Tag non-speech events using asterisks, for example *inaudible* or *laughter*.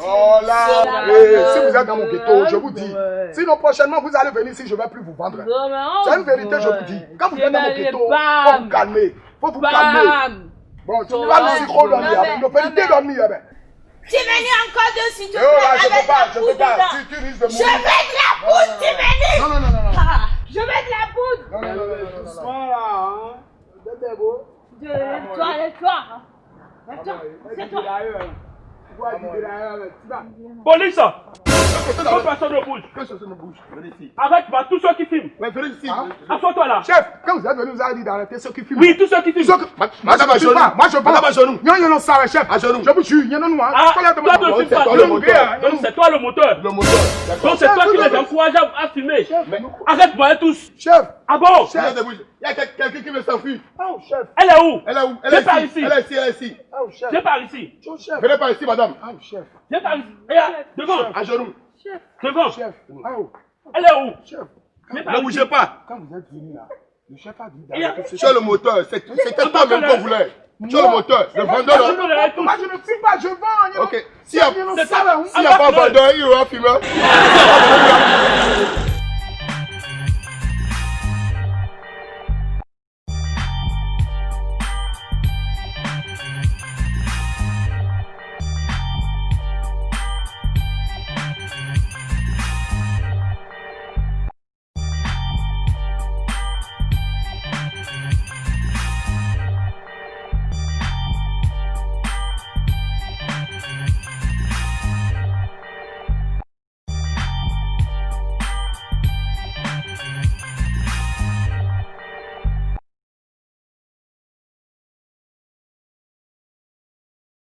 Oh là, eh, si vous êtes dans mon ghetto, je vous dis. Sinon, prochainement, vous allez venir ici, je ne vais plus vous vendre. C'est une vérité, je vous dis. Quand vous êtes dans mon ghetto, il faut vous calmer. faut vous calmer. Bon, tu vas nous trop dormir. Ne peux dormir. eh ben. Tu venu encore de si tu Eh oh là, je peux pas, je peux pas. Tu, tu risques de Je mourir. veux de la poudre, tu venu Non, non, non, non, non. Je veux de la poudre Non, non, non, non. Doucement là, hein. Bébé, beau. De toi, de toi Attends, c'est toi Police Faut personne ne bouge. Que ce soit me bouge. Venez ici. Arrête, bah, tous ceux qui filment. Ouais, venez ici. Assois-toi là. Chef, quand vous êtes venu, vous avez dit d'arrêter ceux qui filment. Oui, tous ceux qui filment. Madame à genoux. Moi, je Madame à genoux. Non, il y en a ça, chef. À genoux. Je vous. Ah, demande. toi ne filmes c'est pas. toi le Donc moteur. donc c'est toi le moteur. Le moteur. D'accord. Donc c'est toi qui les encourages à filmer. Arrête, voyez tous. Chef. Ah bon? Il y a des bouges. Il y a quel- quelqu'un qui veut s'enfuir. Oh, chef. Elle est où? Elle est où? Elle est par ici. Elle est ici, elle est ici. Oh, chef. Viens par ici. Oh, chef. Venez par ici, madame. Oh, chef. Viens par ici. Regarde, devant. À genoux. Devant. Chef. Oh, Elle est où? Chef. Ne bougez pas. Quand vous êtes venu là, le chef a dit d'arrêter Tu es le moteur. C'est- C'était toi même qu'on voulait. Tu es le moteur. Le vendeur. Moi, je ne les tous. Moi, je ne fume pas, je vends. Ok. S'il y a, pas vendeur, il y aura fumeur. *laughs*